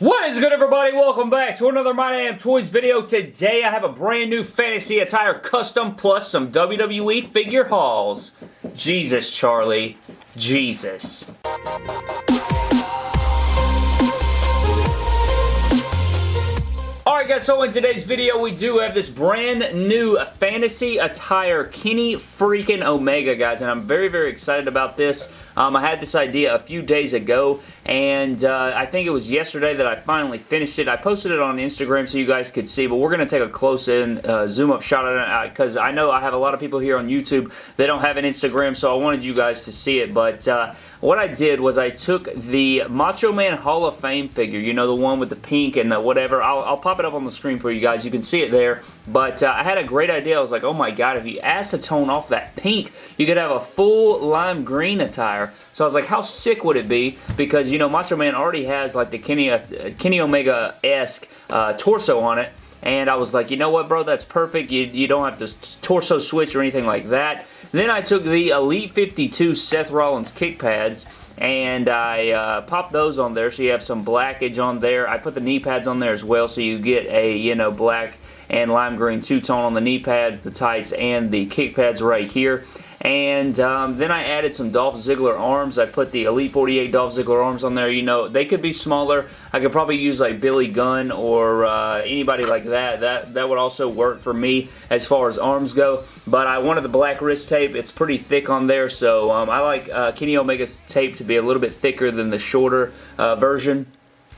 What is good everybody? Welcome back to another My Damn Toys video. Today I have a brand new fantasy attire custom plus some WWE figure hauls. Jesus, Charlie. Jesus. Guys, so in today's video we do have this brand new fantasy attire Kenny freaking Omega guys and I'm very very excited about this. Um, I had this idea a few days ago and uh, I think it was yesterday that I finally finished it. I posted it on Instagram so you guys could see but we're going to take a close in uh, zoom up shot at it because uh, I know I have a lot of people here on YouTube that don't have an Instagram so I wanted you guys to see it but uh, what I did was I took the Macho Man Hall of Fame figure, you know, the one with the pink and the whatever. I'll, I'll pop it up on the screen for you guys. You can see it there. But uh, I had a great idea. I was like, oh my god, if you acetone off that pink, you could have a full lime green attire. So I was like, how sick would it be? Because, you know, Macho Man already has like the Kenny, uh, Kenny Omega-esque uh, torso on it. And I was like, you know what, bro? That's perfect. You, you don't have to torso switch or anything like that. Then I took the Elite 52 Seth Rollins kick pads and I uh, popped those on there so you have some blackage on there. I put the knee pads on there as well so you get a, you know, black and lime green two-tone on the knee pads, the tights, and the kick pads right here. And um, then I added some Dolph Ziggler arms. I put the Elite 48 Dolph Ziggler arms on there. You know, they could be smaller. I could probably use like Billy Gunn or uh, anybody like that. That that would also work for me as far as arms go. But I wanted the black wrist tape. It's pretty thick on there, so um, I like uh, Kenny Omega's tape to be a little bit thicker than the shorter uh, version.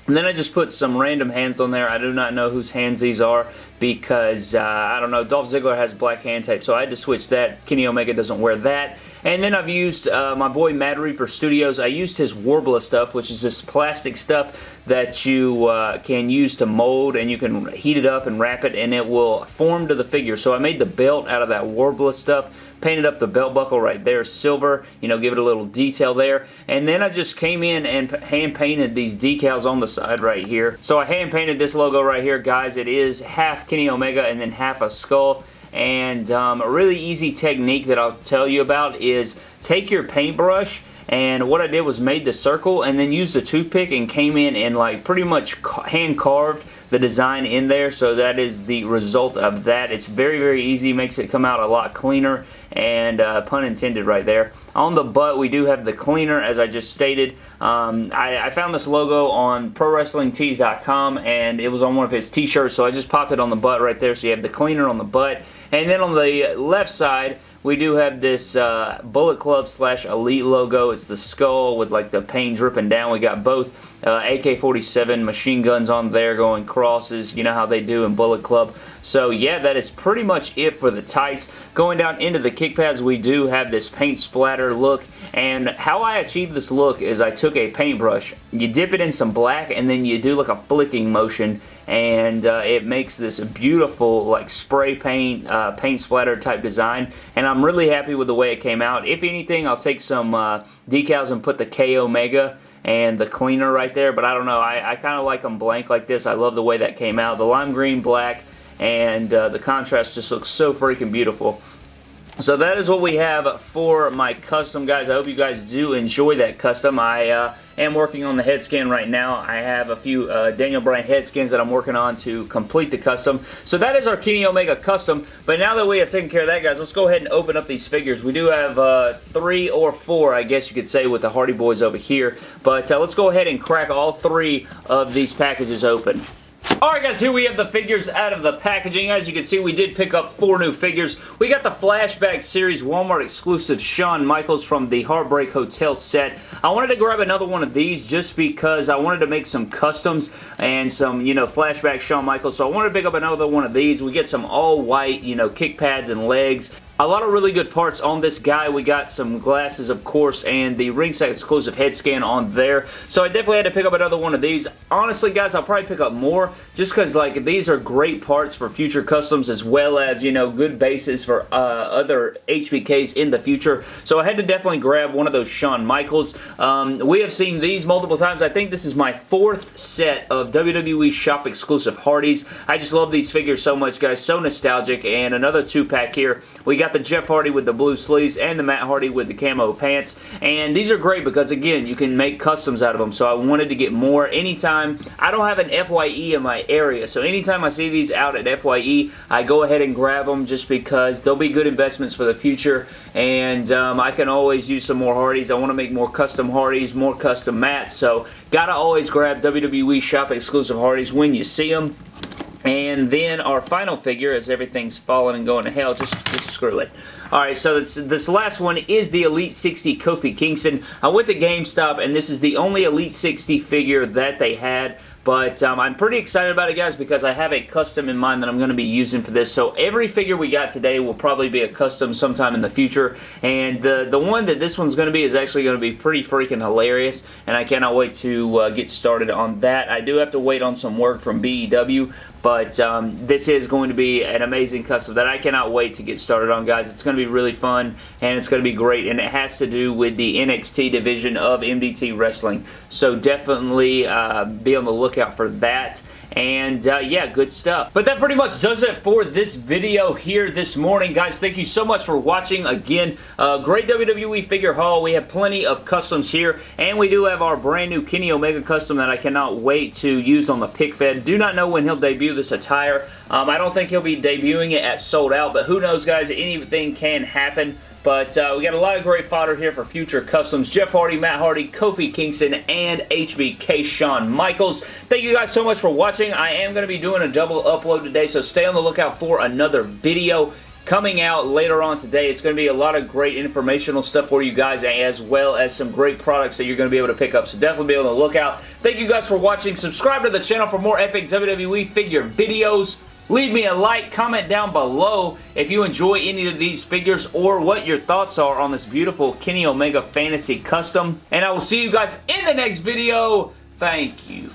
And then I just put some random hands on there. I do not know whose hands these are because, uh, I don't know, Dolph Ziggler has black hand tape, so I had to switch that. Kenny Omega doesn't wear that. And then I've used uh, my boy Mad Reaper Studios. I used his Worbla stuff, which is this plastic stuff that you uh, can use to mold and you can heat it up and wrap it and it will form to the figure. So I made the belt out of that Worbla stuff painted up the belt buckle right there silver, you know, give it a little detail there. And then I just came in and hand painted these decals on the side right here. So I hand painted this logo right here, guys. It is half Kenny Omega and then half a skull. And um, a really easy technique that I'll tell you about is take your paintbrush and what I did was made the circle and then used the toothpick and came in and like pretty much hand carved the design in there so that is the result of that. It's very very easy, makes it come out a lot cleaner and uh, pun intended right there. On the butt we do have the cleaner as I just stated. Um, I, I, found this logo on ProWrestlingTees.com and it was on one of his t-shirts so I just popped it on the butt right there so you have the cleaner on the butt and then on the left side we do have this uh, Bullet Club slash Elite logo. It's the skull with like the paint dripping down. We got both uh, AK-47 machine guns on there going crosses. You know how they do in Bullet Club. So yeah, that is pretty much it for the tights. Going down into the kick pads, we do have this paint splatter look. And how I achieved this look is I took a paintbrush, you dip it in some black, and then you do like a flicking motion and uh, it makes this beautiful like spray paint uh, paint splatter type design. And I'm really happy with the way it came out. If anything I'll take some uh, decals and put the K Omega and the cleaner right there but I don't know. I, I kind of like them blank like this. I love the way that came out. The lime green black and uh, the contrast just looks so freaking beautiful so that is what we have for my custom, guys. I hope you guys do enjoy that custom. I uh, am working on the head scan right now. I have a few uh, Daniel Bryan head scans that I'm working on to complete the custom. So that is our Kenny Omega custom. But now that we have taken care of that, guys, let's go ahead and open up these figures. We do have uh, three or four, I guess you could say, with the Hardy Boys over here. But uh, let's go ahead and crack all three of these packages open. Alright guys, here we have the figures out of the packaging. As you can see, we did pick up four new figures. We got the Flashback Series Walmart exclusive Shawn Michaels from the Heartbreak Hotel set. I wanted to grab another one of these just because I wanted to make some customs and some, you know, Flashback Shawn Michaels. So I wanted to pick up another one of these. We get some all white, you know, kick pads and legs. A lot of really good parts on this guy. We got some glasses, of course, and the ringside exclusive head scan on there. So I definitely had to pick up another one of these. Honestly, guys, I'll probably pick up more just because, like, these are great parts for future customs as well as, you know, good bases for uh, other HBKs in the future. So I had to definitely grab one of those Shawn Michaels. Um, we have seen these multiple times. I think this is my fourth set of WWE Shop exclusive Hardys. I just love these figures so much, guys. So nostalgic. And another two-pack here. We got the Jeff Hardy with the blue sleeves and the Matt Hardy with the camo pants. And these are great because, again, you can make customs out of them. So I wanted to get more. Anytime, I don't have an FYE in my area. So anytime I see these out at FYE, I go ahead and grab them just because they'll be good investments for the future. And um, I can always use some more Hardys. I want to make more custom Hardys, more custom mats. So gotta always grab WWE Shop exclusive Hardys when you see them. And then our final figure, as everything's falling and going to hell, just, just screw it. Alright, so this, this last one is the Elite 60 Kofi Kingston. I went to GameStop, and this is the only Elite 60 figure that they had. But um, I'm pretty excited about it, guys, because I have a custom in mind that I'm going to be using for this. So every figure we got today will probably be a custom sometime in the future. And the, the one that this one's going to be is actually going to be pretty freaking hilarious. And I cannot wait to uh, get started on that. I do have to wait on some work from BEW. But um, this is going to be an amazing custom that I cannot wait to get started on, guys. It's going to be really fun, and it's going to be great, and it has to do with the NXT division of MDT Wrestling. So definitely uh, be on the lookout for that. And uh, yeah, good stuff. But that pretty much does it for this video here this morning. Guys, thank you so much for watching. Again, uh, great WWE figure haul. We have plenty of customs here. And we do have our brand new Kenny Omega custom that I cannot wait to use on the pick fed. Do not know when he'll debut this attire. Um, I don't think he'll be debuting it at sold out. But who knows, guys? Anything can happen. But uh, we got a lot of great fodder here for future customs. Jeff Hardy, Matt Hardy, Kofi Kingston, and HBK Shawn Michaels. Thank you guys so much for watching. I am going to be doing a double upload today, so stay on the lookout for another video coming out later on today. It's going to be a lot of great informational stuff for you guys as well as some great products that you're going to be able to pick up. So definitely be on the lookout. Thank you guys for watching. Subscribe to the channel for more epic WWE figure videos. Leave me a like, comment down below if you enjoy any of these figures or what your thoughts are on this beautiful Kenny Omega Fantasy Custom. And I will see you guys in the next video. Thank you.